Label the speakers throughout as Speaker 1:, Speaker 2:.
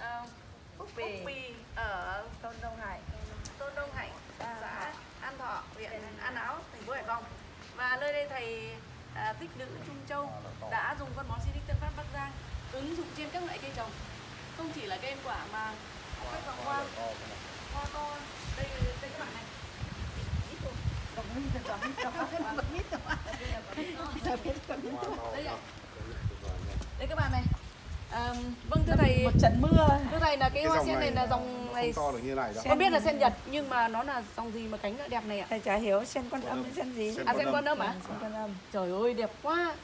Speaker 1: ờ,
Speaker 2: Phúc
Speaker 1: Phúc
Speaker 2: Bì,
Speaker 1: Bì ở
Speaker 2: Tôn Đông Hải.
Speaker 1: Tôn Đông Hạnh,
Speaker 2: An
Speaker 1: xã An Thọ, huyện An Áo, thành phố Hải Phòng. Và nơi đây thầy à, tích nữ Trung Châu đã dùng phân bón Sinic Tân Phát Bắc Giang ứng dụng trên các loại cây trồng. Không chỉ là cây ăn quả mà các dòng hoa hoa to. Đây đây các bạn này. Đây các bạn này. À, vâng thưa thầy,
Speaker 2: Một trận mưa.
Speaker 1: thưa thầy là cái
Speaker 3: Cái
Speaker 1: hoa sen này
Speaker 3: này
Speaker 1: là dòng này
Speaker 3: to được như này
Speaker 1: con biết là sen Nhật nhưng mà nó là dòng gì mà cánh lại đẹp này ạ?
Speaker 2: Thầy chả hiểu sen con âm hay sen gì.
Speaker 3: Sen
Speaker 1: À sen quan âm à?
Speaker 2: Sen con âm.
Speaker 1: Trời ơi đẹp quá.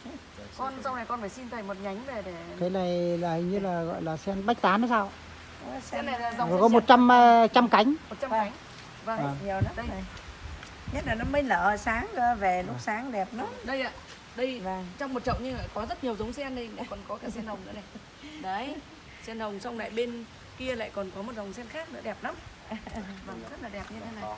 Speaker 1: Con sau này con phải xin thầy một nhánh về để
Speaker 4: cái này là hình như là gọi là sen bách tán hay sao
Speaker 1: Sen này là dòng
Speaker 4: có
Speaker 1: Nhật.
Speaker 4: 100 ờ, trăm cánh
Speaker 1: 100 cánh. Vâng.
Speaker 4: Vâng.
Speaker 2: Nhiều lắm
Speaker 1: Đây.
Speaker 2: này. Nhất là nó mới nở sáng cơ, về lúc sáng đẹp lắm.
Speaker 1: Đây ạ. Đây
Speaker 2: Vâng.
Speaker 1: trong một chậu nhưng lại có rất nhiều giống sen đây, còn có cả sen hồng nữa này. Đấy. Sen hồng xong lại bên kia lại còn có một dòng sen khác nữa đẹp lắm. Vâng, rất là đẹp như thế này.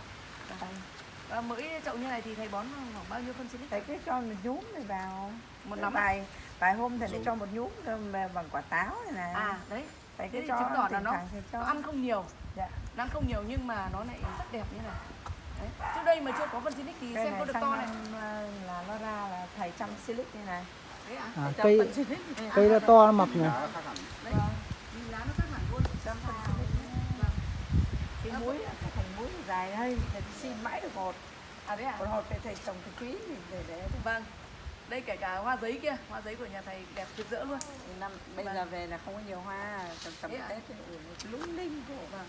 Speaker 1: Và mỗi chậu như này thì thầy bón khoảng bao nhiêu phân silic?
Speaker 2: Thầy cứ cho một nhúm này vào.
Speaker 1: Một nắm.
Speaker 2: vài vài hôm thầy lại cho một nhúm bằng quả táo này này.
Speaker 1: À, đấy.
Speaker 2: thầy cứ cho
Speaker 1: chứng tỏ là nó-. Nó ăn không nhiều.
Speaker 2: Dạ.
Speaker 1: Nó ăn không nhiều nhưng mà nó lại rất đẹp như này. Đấy. Trước đây mà chưa có phân silic thì
Speaker 2: Cây
Speaker 1: sen có được to này.
Speaker 2: năm, ờ, là nó ra là thầy chăm silic như này.
Speaker 1: Ạ.
Speaker 4: à, cây cây nó to nó mập nhỉ.
Speaker 2: Cái muối là cái thành muối dài đây, thầy xin mãi được một.
Speaker 1: À đấy ạ.
Speaker 2: Một hột thầy trồng cái quý để để
Speaker 1: Vâng. Đây kể cả hoa giấy kia, hoa giấy của nhà thầy đẹp rực rỡ luôn.
Speaker 2: năm bây
Speaker 1: Vâng.
Speaker 2: giờ về là không có nhiều hoa tầm tầm
Speaker 1: ạ?
Speaker 2: tết nó lung linh của
Speaker 1: Vâng.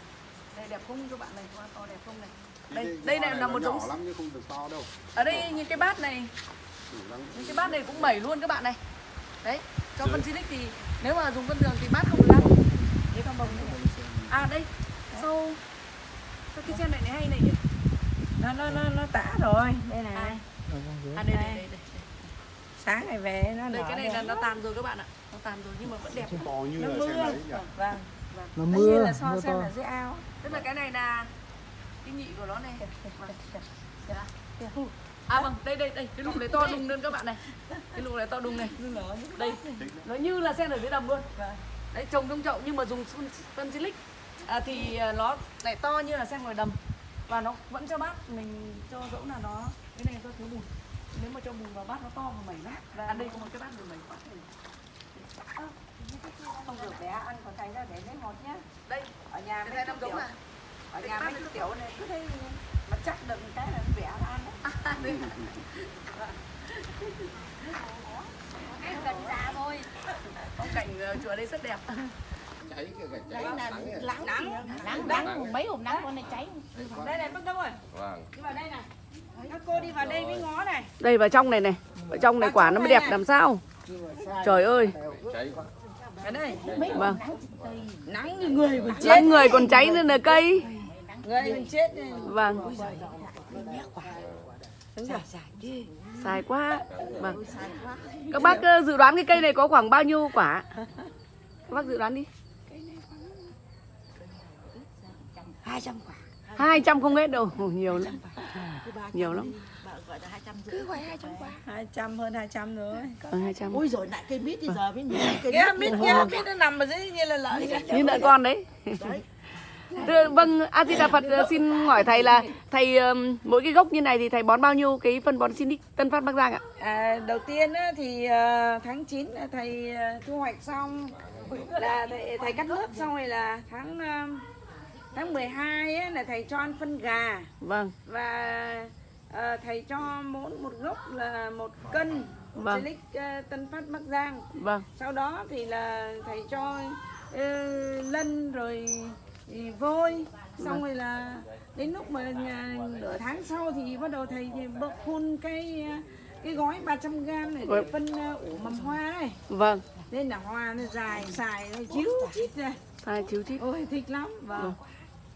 Speaker 1: Đây đẹp không các bạn này, hoa to đẹp không này. Đây, đây
Speaker 3: hoa
Speaker 1: này là một
Speaker 3: nhỏ
Speaker 1: giống
Speaker 3: lắm nhưng không được to đâu
Speaker 1: ở đây những cái bát này, Những cái bát này cũng bảy luôn các bạn này. Đấy, cho phân silic thì nếu mà dùng phân đường thì bát không được ăn.
Speaker 2: cái con bông này
Speaker 1: À đây, sau sau cái sen này này hay này nhỉ?
Speaker 2: nó nó nó nó tả rồi đây này
Speaker 1: À, à đây, đây,
Speaker 2: Đây.
Speaker 1: đây,
Speaker 2: sáng ngày về nó
Speaker 1: Đây cái này là nó tàn rồi các bạn ạ. Nó tàn rồi nhưng mà vẫn đẹp.
Speaker 3: to như
Speaker 2: nó
Speaker 3: là
Speaker 2: mưa
Speaker 3: đấy
Speaker 2: vâng
Speaker 4: nó
Speaker 2: nó như
Speaker 4: mưa
Speaker 2: là so
Speaker 4: mưa
Speaker 2: xem
Speaker 4: to
Speaker 2: ở dưới ao
Speaker 1: Tức là cái này là cái nhị của nó này. À vâng, đây đây đây, cái lục này to đùng lên các bạn này. Cái lục này to đùng này. Đây, nó như là sen ở dưới đầm luôn. Đấy trồng trong chậu nhưng mà dùng phân, silic. À, thì à, nó lại to như là sen ngoài đầm. Và nó vẫn cho bát mình cho dẫu là nó cái này do thiếu bùn. Nếu mà cho bùn vào bát nó to và mẩy lắm. Và à, đây có một cái bát mẩy. quá
Speaker 2: không được bé ăn còn thành ra để lấy một nhá.
Speaker 1: Đây
Speaker 2: ở nhà
Speaker 1: cái này năm giống à
Speaker 2: ở
Speaker 1: Cái
Speaker 2: nhà mấy tiểu này cứ thấy mà chắc đựng cái là nó ăn đấy.
Speaker 1: Đây
Speaker 5: Em gần già thôi
Speaker 1: phong cảnh ờ, chùa đây rất đẹp.
Speaker 3: Cháy kìa cả cháy nắng kìa.
Speaker 5: Nắng Nắng Nắng Mấy hôm nắng con này cháy.
Speaker 2: Đây này bác đông ơi
Speaker 3: vâng.
Speaker 2: Đi vào đây này. Các cô đi vào đây với ngó này.
Speaker 1: Đây vào trong này này. Ở trong này quả nó mới đẹp làm sao? Trời ơi.
Speaker 3: Cháy
Speaker 2: ở đây
Speaker 1: vâng.
Speaker 2: Nắng như người còn chết.
Speaker 1: nắng người còn cháy lên là cây
Speaker 2: người còn chết này.
Speaker 1: vâng. Dài quá. Vâng. Các bác ờ, dự đoán cái cây này có khoảng bao nhiêu quả? Các bác dự đoán đi.
Speaker 5: 200 quả.
Speaker 1: 200 không hết đâu. Nhiều lắm. Nhiều lắm.
Speaker 5: Gọi là 200 rưỡi. Cứ phải 200 quả.
Speaker 2: 200 hơn 200 rồi.
Speaker 1: Ừ, 200
Speaker 5: Ôi rồi lại cây mít thì giờ mới nhìn cây mít
Speaker 2: kia mít nó nằm ở dưới như là lợn
Speaker 1: như nợ con đấy.
Speaker 5: Đấy.
Speaker 1: Vâng a di đà phật ờ, xin hỏi thầy là thầy mỗi cái gốc như này thì thầy bón bao nhiêu cái phân bón Sinic Tân Phát Bắc Giang ạ?
Speaker 2: À, đầu tiên thì ờ, tháng 9 là thầy ờ, thu hoạch xong. Là thầy, thầy cắt lớp xong rồi là tháng tháng 12 á, là thầy cho ăn phân gà.
Speaker 1: Vâng.
Speaker 2: Và thầy cho mỗi một gốc là một cân
Speaker 1: Vâng.
Speaker 2: Silic Tân Phát Bắc Giang.
Speaker 1: Vâng.
Speaker 2: Sau đó thì là thầy cho ờ, lân rồi thì vôi xong rồi là đến lúc mà nửa tháng sau thì bắt đầu thầy thì bơm phun cái cái gói 300 g này để
Speaker 1: Vâng.
Speaker 2: phân ờ, ủ mầm hoa này
Speaker 1: vâng.
Speaker 2: Nên là hoa nó dài xài nó chiếu chít ra.
Speaker 1: Thầy chiếu chít.
Speaker 2: Ôi thích lắm. Vâng.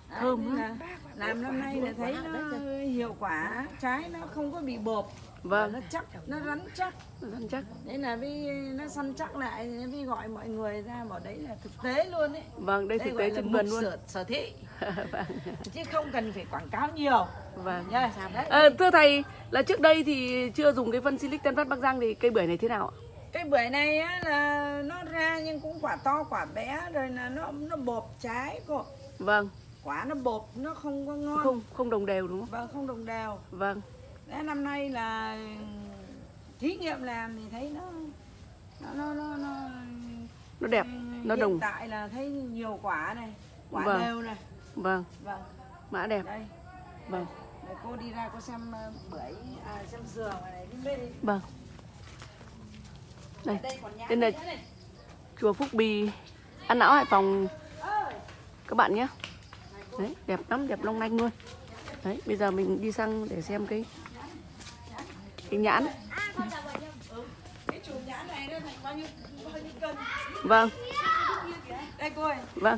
Speaker 2: Đấy,
Speaker 1: Thơm
Speaker 2: nên là làm năm nay là thấy nó hiệu quả trái nó không có bị bột
Speaker 1: vâng.
Speaker 2: Nó chắc nó rắn chắc.
Speaker 1: Rắn chắc.
Speaker 2: Đấy là vì nó săn chắc lại vì gọi mọi người ra bảo đấy là thực tế luôn ấy.
Speaker 1: vâng đây
Speaker 2: Đây
Speaker 1: thực tế trên vườn luôn.
Speaker 2: sở, sở thị.
Speaker 1: Vâng.
Speaker 2: Chứ không cần phải quảng cáo nhiều.
Speaker 1: Vâng.
Speaker 2: Đấy.
Speaker 1: Ờ, thưa thầy là trước đây thì chưa dùng cái phân Silic Tân Phát Bắc Giang thì cây bưởi này thế nào ạ?
Speaker 2: Cái bưởi này á, là nó ra nhưng cũng quả to quả bé rồi là nó nó bột trái cô.
Speaker 1: Vâng,
Speaker 2: quả nó bột nó không có ngon.
Speaker 1: Không không đồng đều đúng không?
Speaker 2: vâng không đồng đều.
Speaker 1: Vâng,
Speaker 2: Đấy, năm nay là thí nghiệm làm thì thấy nó nó nó nó, nó
Speaker 1: nó đẹp, nó
Speaker 2: hiện
Speaker 1: đồng.
Speaker 2: tại là thấy nhiều quả này quả
Speaker 1: Vâng.
Speaker 2: đều này
Speaker 1: Vâng,
Speaker 2: vâng
Speaker 1: mã đẹp.
Speaker 2: đây
Speaker 1: Vâng,
Speaker 2: để cô đi ra cô xem ờ, bưởi à xem dừa ngoài này bên đi
Speaker 1: vâng. Đây,
Speaker 2: đây
Speaker 1: Đây là- chùa Phúc Bì, An Lão Hải Phòng các bạn nhé. Đấy, đẹp lắm, đẹp long lanh luôn. Đấy, bây giờ mình đi sang để xem cái
Speaker 2: nhiêu cân
Speaker 1: Vâng,
Speaker 2: đây cô ơi
Speaker 1: vâng.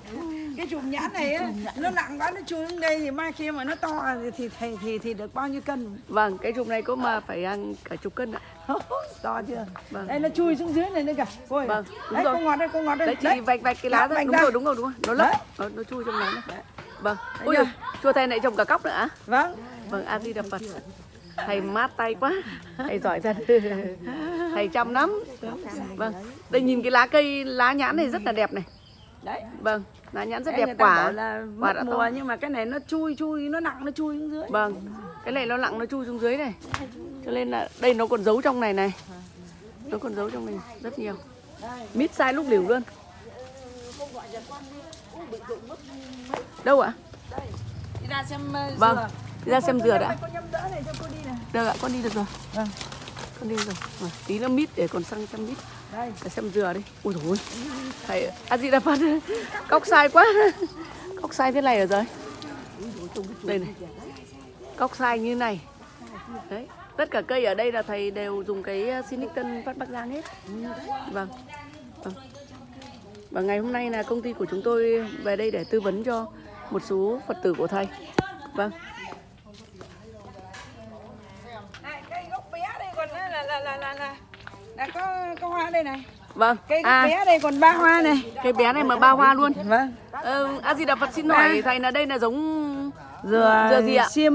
Speaker 2: cái chùm nhãn này nó nặng quá nó chui xuống đây thì mai kia mà nó to thì thì thì thì, được bao nhiêu cân
Speaker 1: Vâng, cái chùm này có mà phải ăn cả chục cân ạ.
Speaker 2: to chưa
Speaker 1: Vâng.
Speaker 2: đây nó chui xuống dưới này nữa kìa cô ơi
Speaker 1: Vâng, đúng
Speaker 2: đấy
Speaker 1: rồi.
Speaker 2: cô ngọt đây cô ngọt đây
Speaker 1: Đấy chị vạch vạch cái lá ra. Đúng
Speaker 2: ra.
Speaker 1: rồi, đúng rồi, đúng rồi. Nó lấp,
Speaker 2: Đấy.
Speaker 1: nó, nó chui trong này. Vâng.
Speaker 2: Đấy
Speaker 1: Ui chùa thầy này trồng cả cóc nữa ạ?
Speaker 2: vâng
Speaker 1: Vâng, A Di Đà Phật. Thầy mát tay quá. Thầy giỏi thật. Thầy chăm lắm. Vâng. Đây nhìn cái lá cây lá nhãn này rất là đẹp này.
Speaker 2: đấy
Speaker 1: Vâng, lá nhãn rất đẹp quả.
Speaker 2: là
Speaker 1: quả đã
Speaker 2: mùa
Speaker 1: to.
Speaker 2: nhưng mà cái này nó chui chui nó nặng nó chui xuống dưới
Speaker 1: Vâng. Cái này nó lặng nó chui xuống dưới này. Cho nên là đây nó còn giấu trong này này. Nó còn giấu trong này rất nhiều. Mít sai lúc liều luôn. Đâu ạ?
Speaker 2: đi ra xem uh,
Speaker 1: Vâng.
Speaker 2: dừa
Speaker 1: Đi ra xem dừa đã.
Speaker 2: Cô nhâm đỡ này cho cô đi này
Speaker 1: Được ạ, con đi được rồi.
Speaker 2: Vâng.
Speaker 1: Con đi rồi. Tí nữa mít để còn sang chăm mít.
Speaker 2: đây
Speaker 1: Để xem dừa đi. Ui dồi ôi. Thầy, à gì đã phát Cóc sai quá. Cóc sai thế này ở rồi. Đây này. Cóc sai như này. Đấy. Tất cả cây ở đây là thầy đều dùng cái Sinic Tân Phát Bắc Giang hết. Vâng. vâng. Và ngày hôm nay là công ty của chúng tôi về đây để tư vấn cho một số Phật tử của thầy. Vâng.
Speaker 2: này cây gốc bé đây còn là là là là là, là, là có có hoa đây này
Speaker 1: Vâng.
Speaker 2: cây gốc
Speaker 1: À,
Speaker 2: bé đây còn ba hoa này
Speaker 1: cái bé này mà ba hoa luôn.
Speaker 2: vâng
Speaker 1: Ờ, A Di Đà Phật xin hỏi thầy là đây là giống
Speaker 2: dừa
Speaker 1: Dừa gì ạ?
Speaker 2: xiêm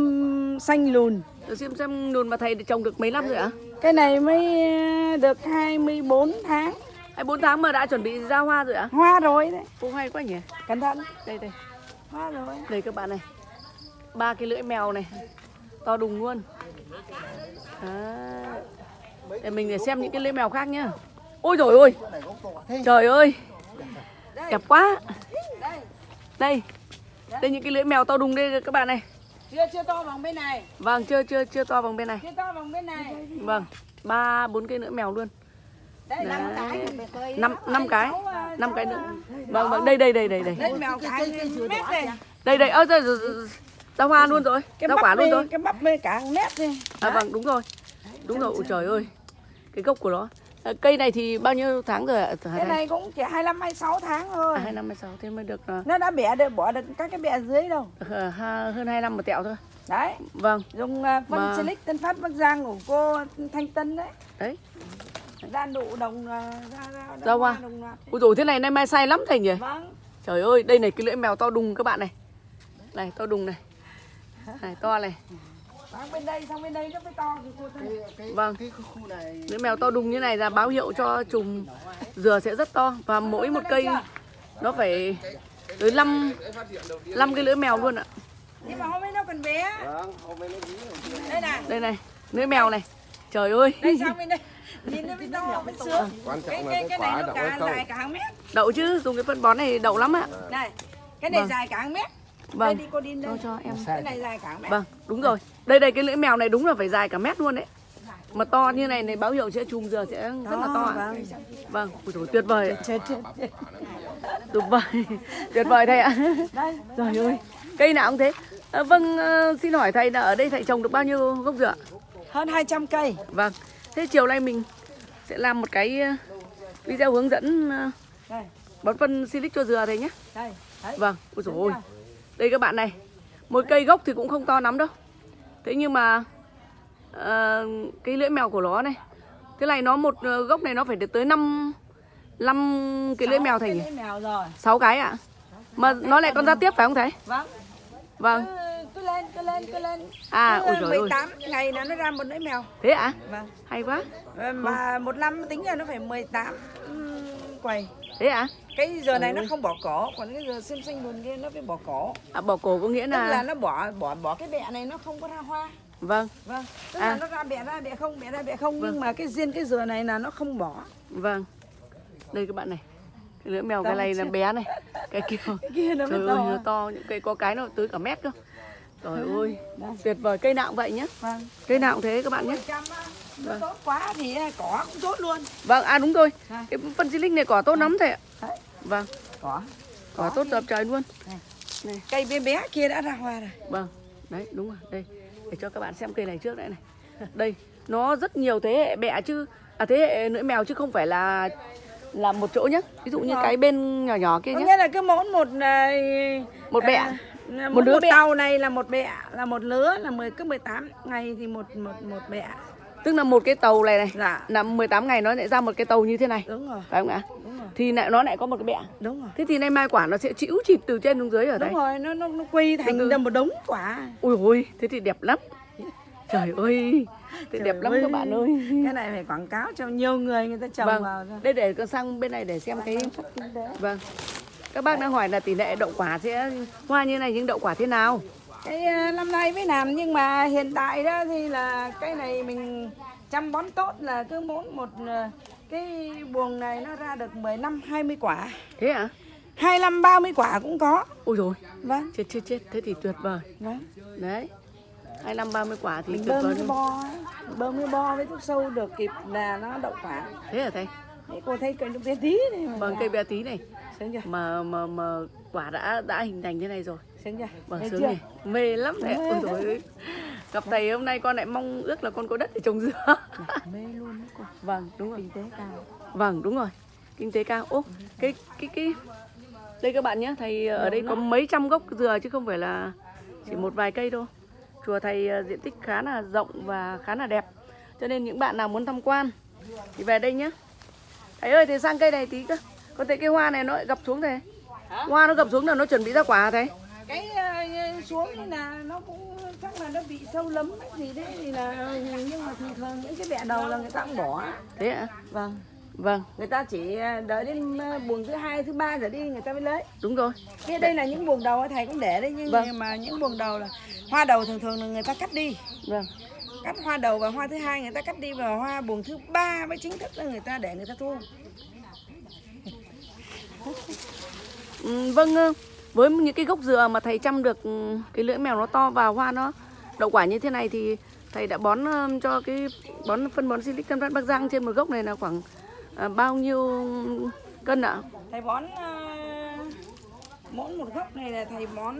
Speaker 2: xanh lùn
Speaker 1: Dừa xem xem đùn mà thầy trồng được mấy năm rồi ạ?
Speaker 2: cái này mới uh, được 24 tháng
Speaker 1: Hay 4 tháng mà đã chuẩn bị ra hoa rồi ạ?
Speaker 2: hoa rồi đấy
Speaker 1: Ô hay quá nhỉ.
Speaker 2: cẩn thận
Speaker 1: Đây đây,
Speaker 2: hoa rồi
Speaker 1: đây các bạn này. Ba cái lưỡi mèo này. To đùng luôn. Đấy. Để mình để xem những cái lưỡi mèo khác nhá. Ôi rồi ôi. Trời ơi. Đẹp quá.
Speaker 2: đây
Speaker 1: Đây. Đây những cái lưỡi mèo to đùng đây các bạn này.
Speaker 2: chưa chưa to bằng bên này
Speaker 1: Vâng, chưa chưa chưa to bằng bên này.
Speaker 2: chưa to bằng bên này
Speaker 1: Vâng. Ba bốn cái lưỡi mèo luôn. Đấy.
Speaker 2: cái
Speaker 1: Năm năm cái.
Speaker 2: Sáu, à,
Speaker 1: Năm cái nữa. Vâng vâng, đây đây đây đây đây.
Speaker 2: lên mèo cái mét này
Speaker 1: Đây đây, ơ rồi. Ra hoa luôn rồi. Ra quả luôn
Speaker 2: đây,
Speaker 1: rồi.
Speaker 2: cái bắp đây cả mét đi
Speaker 1: À vâng, đúng rồi. Đúng rồi, ôi trời ơi. Cái gốc của nó. À, cây này thì bao nhiêu tháng rồi ạ?
Speaker 2: Cái này cũng chỉ 25 26 tháng thôi
Speaker 1: À, hai năm, hai sáu, thế mới được à,
Speaker 2: nó đã bẻ được bỏ được các cái bẻ dưới đâu
Speaker 1: ờ, ha- hơn hai năm một tẹo thôi.
Speaker 2: đấy
Speaker 1: Vâng,
Speaker 2: dùng uh, phân
Speaker 1: Mà-
Speaker 2: silic tân phát bắc giang của cô thanh tân đấy
Speaker 1: đấy.
Speaker 2: ra nụ đồng ra ra,
Speaker 1: Ra hoa.
Speaker 2: đồng loạt.
Speaker 1: Ôi dồi, thế này nay mai sai lắm thầy nhỉ?
Speaker 2: vâng
Speaker 1: Trời ơi, đây này cái lưỡi mèo to đùng các bạn này. Này, to đùng này. Này, to này.
Speaker 2: Sang bên đây sang bên đây nó mới to thì cô thấy
Speaker 1: Vâng,
Speaker 3: cái khu này
Speaker 1: lưỡi mèo to đùng như này là báo hiệu cho chùm dừa sẽ rất to. Và mỗi một cây nó phải tới 5, 5 cái lưỡi mèo luôn ạ.
Speaker 2: nhưng mà hôm nay nó còn bé
Speaker 3: vâng
Speaker 2: đây này
Speaker 1: Đây này, lưỡi mèo này. Trời ơi.
Speaker 2: đây sang bên đây nhìn nó mới to mới sướng
Speaker 3: quan
Speaker 2: cái
Speaker 3: trọng là
Speaker 2: cái này nó
Speaker 3: đậu
Speaker 2: cả dài cả hàng mét
Speaker 1: Đậu chứ, dùng cái phân bón này đậu lắm ạ.
Speaker 2: này cái này
Speaker 1: Vâng.
Speaker 2: dài cả hàng mét
Speaker 1: Vâng.
Speaker 2: đây đi cô đi đây
Speaker 1: Cho cho em.
Speaker 2: cái này dài cả mét
Speaker 1: Vâng, đúng rồi. Đây đây cái lưỡi mèo này đúng là phải dài cả mét luôn đấy. Mà to như này này báo hiệu sẽ chùm dừa sẽ rất là to ạ.
Speaker 2: vâng.
Speaker 1: Vâng, ôi dồi, tuyệt vời. ạ.
Speaker 2: chết chết
Speaker 1: Tuyệt vời. tuyệt vời thầy ạ.
Speaker 2: đây
Speaker 1: Trời ơi, cây nào cũng thế. À, vâng, ờ, xin hỏi thầy là ở đây thầy trồng được bao nhiêu gốc dừa?
Speaker 2: hơn 200 cây
Speaker 1: Vâng. Thế chiều nay mình sẽ làm một cái ờ, video hướng dẫn ờ, bón phân silic cho dừa thầy nhé.
Speaker 2: đây
Speaker 1: Vâng, ôi dồi ôi. Đây các bạn này, một cây gốc thì cũng không to lắm đâu. Thế nhưng mà ờ, cái lưỡi mèo của nó này, thế này nó một ờ, gốc này nó phải được tới 5 5 cái lưỡi mèo nhỉ?
Speaker 2: lưỡi mèo rồi
Speaker 1: 6 cái ạ. Mà nó lại còn ra tiếp phải không thầy?
Speaker 2: vâng
Speaker 1: Vâng.
Speaker 2: cứ, lên cứ lên cứ lên
Speaker 1: À,
Speaker 2: Cứ
Speaker 1: ôi giời ơi.
Speaker 2: 18 ngày là nó ra một lưỡi mèo
Speaker 1: Thế ạ?
Speaker 2: vâng
Speaker 1: Hay quá.
Speaker 2: mà một năm tính ra nó phải 18 ừm, quầy
Speaker 1: Thế ạ?
Speaker 2: cái giờ này nó không bỏ cỏ còn cái giờ xiêm xanh buồn kia nó phải bỏ cỏ
Speaker 1: À, bỏ cổ có nghĩa
Speaker 2: tức là
Speaker 1: là
Speaker 2: nó bỏ bỏ bỏ cái bẹ này nó không có ra hoa
Speaker 1: vâng,
Speaker 2: vâng tức
Speaker 1: À.
Speaker 2: là nó ra bẹ ra bẹ không bẹ ra bẹ không nhưng mà cái riêng cái dừa này là nó không bỏ
Speaker 1: vâng. Đây các bạn này. Cái lưỡi mèo cái này là bé này. Cái kia
Speaker 2: cái kia nó
Speaker 1: Trời ơi,
Speaker 2: to
Speaker 1: nó to, những cây có cái nó tới cả mét cơ. Trời ơi, tuyệt vời, cây nào cũng vậy nhé.
Speaker 2: vâng
Speaker 1: Cây nào cũng thế các bạn nhé.
Speaker 2: 10% á, nó tốt quá thì à, cỏ cũng tốt luôn
Speaker 1: Vâng, à đúng rồi.
Speaker 2: À.
Speaker 1: Cái phân silic này cỏ tốt lắm thầy ạ.
Speaker 2: Đấy.
Speaker 1: Vâng,
Speaker 2: cỏ
Speaker 1: cỏ tốt dập trời luôn.
Speaker 2: cây bé bé kia đã ra hoa rồi
Speaker 1: Vâng, đấy đúng rồi, đây. Để cho các bạn xem cây này trước đây này. Đây, nó rất nhiều thế hệ bẹ chứ. À thế hệ lưỡi mèo chứ không phải là là một chỗ nhé. Ví dụ như
Speaker 2: rồi.
Speaker 1: cái bên nhỏ nhỏ kia nhé.
Speaker 2: nghĩa là cứ mỗi một à,
Speaker 1: Một bẹ.
Speaker 2: à,
Speaker 1: Một
Speaker 2: một
Speaker 1: lứa
Speaker 2: lứa
Speaker 1: bẹ.
Speaker 2: tàu này là một bẹ là một lứa là 10 cứ 18 ngày thì một một một bẹ
Speaker 1: Tức là một cái tàu này này
Speaker 2: dạ
Speaker 1: là 18 ngày nó lại ra một cái tàu như thế này.
Speaker 2: đúng rồi
Speaker 1: Phải không ạ?
Speaker 2: đúng rồi
Speaker 1: Thì lại nó lại có một cái bẹ.
Speaker 2: đúng rồi
Speaker 1: Thế thì nay mai quả nó sẽ chịu chịp từ trên xuống dưới ở đây.
Speaker 2: đúng rồi nó nó, nó quy
Speaker 1: từ.
Speaker 2: thành ra một đống quả
Speaker 1: Ui ôi, thế thì đẹp lắm. Trời ơi, thế
Speaker 2: Trời
Speaker 1: đẹp lắm
Speaker 2: ơi.
Speaker 1: các bạn ơi.
Speaker 2: cái này phải quảng cáo cho nhiều người người ta trồng
Speaker 1: Vâng,
Speaker 2: vào
Speaker 1: đây để con sang bên này để xem cái Vâng. Các bác đang hỏi là tỷ lệ đậu quả sẽ hoa như này nhưng đậu quả thế nào?
Speaker 2: Cái à, năm nay mới làm nhưng mà hiện tại đó thì là cái này mình chăm bón tốt là cứ mỗi một à, cái buồng này nó ra được 15 20 quả
Speaker 1: Thế ạ? À?
Speaker 2: 25 30 quả cũng có
Speaker 1: Ôi rồi,
Speaker 2: vâng
Speaker 1: chết chết chết, thế thì tuyệt vời.
Speaker 2: vâng
Speaker 1: Đấy. 25 30 quả thì
Speaker 2: mình
Speaker 1: tuyệt
Speaker 2: bơm
Speaker 1: vời
Speaker 2: cái
Speaker 1: luôn.
Speaker 2: bo bơm cái bo với thuốc sâu được kịp là nó đậu quả
Speaker 1: Thế hả thầy?
Speaker 2: Đấy, cô thấy cây nó bé tí này
Speaker 1: Vâng cây bé tí này mà mà mà quả đã đã hình thành thế này rồi.
Speaker 2: Sướng chưa?
Speaker 1: Vâng sướng
Speaker 2: chưa?
Speaker 1: này. Mê lắm đấy. Ôi trời ơi. Gặp thầy hôm nay con lại mong ước là con có đất để trồng dừa.
Speaker 2: mê luôn đấy cô.
Speaker 1: Vâng, đúng rồi.
Speaker 2: kinh tế cao.
Speaker 1: Vâng đúng rồi. Kinh tế cao. Ô cái cái cái Đây các bạn nhé Thầy ở đây có mấy trăm gốc dừa chứ không phải là Chỉ một vài cây đâu. Chùa thầy ờ, diện tích khá là rộng và khá là đẹp. Cho nên những bạn nào muốn tham quan Thì về đây nhé. Thầy ơi thầy sang cây này tí cơ. Con thấy cái hoa này nó lại gập xuống thầy? Hoa nó gập xuống là nó chuẩn bị ra quả thầy
Speaker 2: cái ờ, xuống là nó cũng chắc là nó bị sâu lấm hay gì đấy thì là nhưng mà thường thường những cái bẹ đầu là người ta cũng bỏ.
Speaker 1: Thế ạ?
Speaker 2: Vâng.
Speaker 1: Vâng.
Speaker 2: Người ta chỉ ờ, đợi đến ờ, buồng thứ hai thứ ba rồi đi người ta mới lấy.
Speaker 1: Đúng rồi.
Speaker 2: Thế đây là những buồng đầu thầy cũng để đấy nhưng
Speaker 1: Vâng.
Speaker 2: mà những buồng đầu là hoa đầu thường thường là người ta cắt đi.
Speaker 1: Vâng.
Speaker 2: Cắt hoa đầu và hoa thứ hai người ta cắt đi và hoa buồng thứ ba mới chính thức là người ta để người ta thu.
Speaker 1: Ừ, vâng ờ, với những cái gốc dừa mà thầy chăm được ừ, cái lưỡi mèo nó to và hoa nó đậu quả như thế này thì thầy đã bón cho cái bón phân bón silic tân phát bắc giang trên một gốc này là khoảng ờ, bao nhiêu cân ạ?
Speaker 2: Thầy bón mỗi một gốc này là thầy bón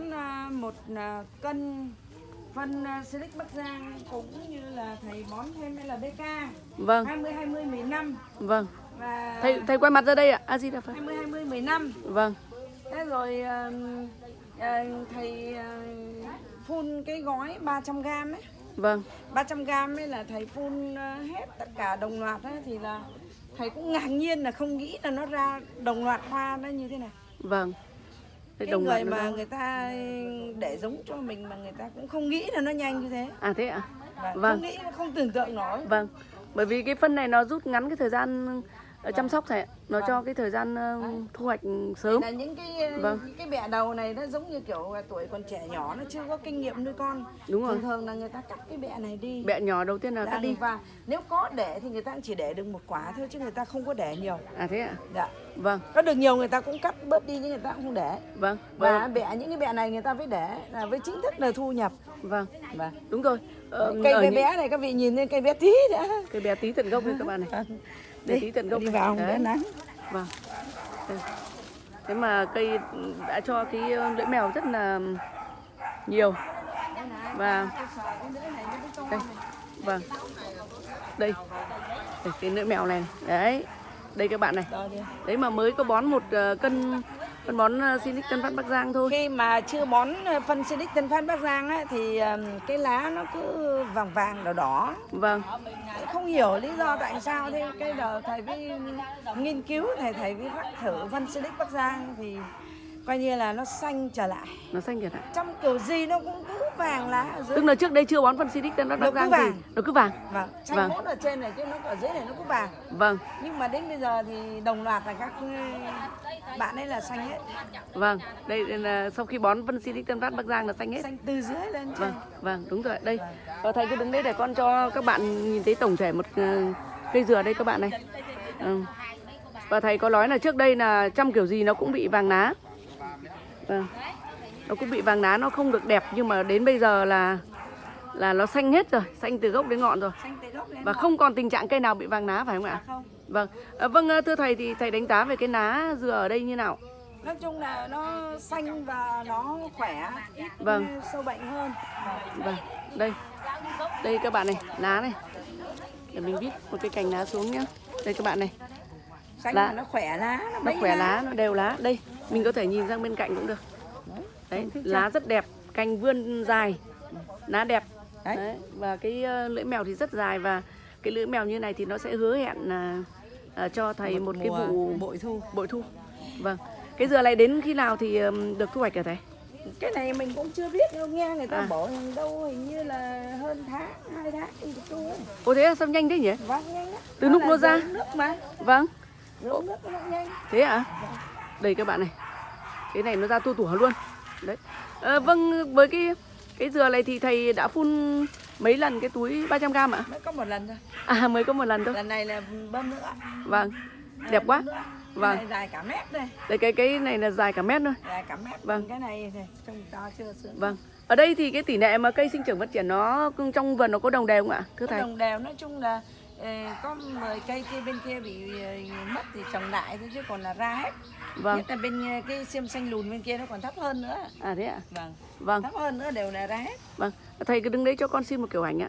Speaker 2: một ờ, cân phân silic bắc giang cũng như là thầy bón thêm LBK
Speaker 1: vâng.
Speaker 2: 20 20 15
Speaker 1: vâng.
Speaker 2: Và
Speaker 1: thầy thầy quay mặt ra đây ạ. A di đà phật.
Speaker 2: 20 20 15
Speaker 1: vâng
Speaker 2: Thế rồi ờ, thầy ờ, phun cái gói 300 gram ấy.
Speaker 1: Vâng.
Speaker 2: 300 gram ấy là thầy phun ờ, hết tất cả đồng loạt ấy, thì là thầy cũng ngạc nhiên là không nghĩ là nó ra đồng loạt hoa nó như thế này.
Speaker 1: Vâng.
Speaker 2: Cái
Speaker 1: đồng
Speaker 2: người mà
Speaker 1: ra.
Speaker 2: người ta để giống cho mình mà người ta cũng không nghĩ là nó nhanh như thế.
Speaker 1: À thế ạ?
Speaker 2: Và
Speaker 1: Vâng.
Speaker 2: không nghĩ không tưởng tượng nổi.
Speaker 1: Vâng. Bởi vì cái phân này nó rút ngắn cái thời gian ờ, chăm sóc thầy nó cho cái thời gian ờ, thu hoạch sớm.
Speaker 2: là những cái
Speaker 1: Vâng.
Speaker 2: những cái bẹ đầu này nó giống như kiểu tuổi còn trẻ nhỏ nó chưa có kinh nghiệm nuôi con.
Speaker 1: Đúng rồi.
Speaker 2: Thường thường là người ta cắt cái bẹ này đi.
Speaker 1: Bẹ nhỏ đầu tiên là
Speaker 2: Dạ,
Speaker 1: cắt đi.
Speaker 2: và nếu có để thì người ta chỉ để được một quả thôi chứ người ta không có để nhiều.
Speaker 1: À thế ạ?
Speaker 2: Dạ.
Speaker 1: Vâng.
Speaker 2: Có được nhiều người ta cũng cắt bớt đi nhưng người ta cũng không để.
Speaker 1: Vâng
Speaker 2: và
Speaker 1: vâng.
Speaker 2: bẹ những cái bẹ này người ta phải để là với chính thức là thu nhập.
Speaker 1: Vâng.
Speaker 2: Và
Speaker 1: đúng rồi. Ờ,
Speaker 2: cây bé
Speaker 1: những-
Speaker 2: bé này các vị nhìn lên cây bé tí đã.
Speaker 1: Cây bé tí tận gốc đấy các bạn này bé tí tận gốc
Speaker 2: đi vào đỡ nắng.
Speaker 1: Vâng. Đây. thế mà cây đã cho cái ờ, lưỡi mèo rất là nhiều. Và đây. Vâng. Đây. Đây cái lưỡi mèo này. Đấy. Đây các bạn này. Đấy mà mới có bón một ờ, cân phân bón uh, Sinic Tân Phát Bắc Giang thôi.
Speaker 2: Khi mà chưa bón ờ, phân Silic Tân Phát Bắc Giang ấy, thì cái lá nó cứ vàng vàng đỏ đỏ.
Speaker 1: Vâng.
Speaker 2: Không hiểu lý do tại sao thế. Cái đầu thầy với nghiên cứu thầy thầy với rắc thử phân Silic Bắc Giang thì coi như là nó xanh trở lại.
Speaker 1: Nó xanh kìa ạ
Speaker 2: trong kiểu gì nó cũng cứ vàng lá ở dưới
Speaker 1: Tức là trước đây chưa bón phân Tân Phát
Speaker 2: Nó
Speaker 1: Giang
Speaker 2: vàng.
Speaker 1: thì nó cứ vàng.
Speaker 2: vâng xanh
Speaker 1: Vâng.
Speaker 2: mốt ở trên này chứ nó ở dưới này nó cứ vàng
Speaker 1: Vâng,
Speaker 2: nhưng mà đến bây giờ thì đồng loạt là các ừ, bạn ấy là xanh hết
Speaker 1: vâng. Đây là sau khi bón phân Silic Tân Phát Bắc Giang là xanh hết.
Speaker 2: xanh từ dưới lên trên
Speaker 1: Vâng, vâng, đúng rồi. Đây. Và thầy cứ đứng đây để con cho các bạn nhìn thấy tổng thể một ờ, cây dừa đây các bạn này. Ừ. Và thầy có nói là trước đây là trăm kiểu gì nó cũng bị vàng lá. Vâng. Nó cũng bị vàng lá nó không được đẹp nhưng mà đến bây giờ là là nó xanh hết rồi, xanh từ gốc đến ngọn rồi.
Speaker 2: lên
Speaker 1: Và
Speaker 2: ngọn.
Speaker 1: không còn tình trạng cây nào bị vàng lá phải không ạ?
Speaker 2: À, không
Speaker 1: Vâng. À, vâng ờ, thưa thầy thì thầy đánh giá về cái lá dừa ở đây như nào?
Speaker 2: nói chung là nó xanh và nó khỏe ít
Speaker 1: Vâng.
Speaker 2: sâu bệnh hơn
Speaker 1: Vâng, đây. Đây các bạn này, lá này. Để mình viết một cái cành lá xuống nhá. Đây các bạn này,
Speaker 2: xanh
Speaker 1: Lá.
Speaker 2: nó khỏe lá nó,
Speaker 1: nó khỏe lá, nó đều lá. Đây, mình có thể nhìn sang bên cạnh cũng được. Đấy, lá rất đẹp, cành vươn dài, lá đẹp.
Speaker 2: Đấy.
Speaker 1: Đấy. Và cái ờ, lưỡi mèo thì rất dài và cái lưỡi mèo như này thì nó sẽ hứa hẹn là à, cho thầy một, cái
Speaker 2: mùa
Speaker 1: vụ
Speaker 2: bội thu
Speaker 1: bội thu. Vâng. Cái dừa này đến khi nào thì được thu hoạch hả thầy?
Speaker 2: cái này mình cũng chưa biết đâu nghe người ta
Speaker 1: À.
Speaker 2: rằng đâu hình như là hơn tháng hai tháng thì được thu ấy
Speaker 1: Ồ thế là sao nhanh thế nhỉ?
Speaker 2: vâng nhanh lắm
Speaker 1: Từ lúc
Speaker 2: là
Speaker 1: nó ra.
Speaker 2: nước mà
Speaker 1: Vâng.
Speaker 2: nước nó nhanh
Speaker 1: Thế ạ? Đây các bạn này. Cái này nó ra tua tủa luôn. Đấy. Ờ, vâng, với cái cái dừa này thì thầy đã phun mấy lần cái túi 300 gram ạ?
Speaker 2: mới có một lần thôi
Speaker 1: À mới có một lần thôi.
Speaker 2: lần này là bơm nữa
Speaker 1: Vâng. Đẹp quá.
Speaker 2: Nữa.
Speaker 1: Vâng.
Speaker 2: cái này dài cả mét đây
Speaker 1: Đây cái cái này là dài cả mét thôi.
Speaker 2: dài cả mét
Speaker 1: Vâng.
Speaker 2: cái này thì trông to chưa sướng
Speaker 1: Vâng. Ở đây thì cái tỷ lệ mà cây sinh trưởng phát triển nó trong vườn nó có đồng đều không ạ? Thưa thầy.
Speaker 2: đồng đều nói chung là có 10 cây kia bên kia bị ờ, mất thì trồng lại thôi chứ còn là ra hết
Speaker 1: Vâng.
Speaker 2: nhất là bên ờ, cái xiêm xanh lùn bên kia nó còn thấp hơn nữa
Speaker 1: À thế ạ.
Speaker 2: vâng
Speaker 1: Vâng.
Speaker 2: thấp hơn nữa đều là ra hết
Speaker 1: Vâng. Thầy cứ đứng đấy cho con xin một kiểu ảnh ạ.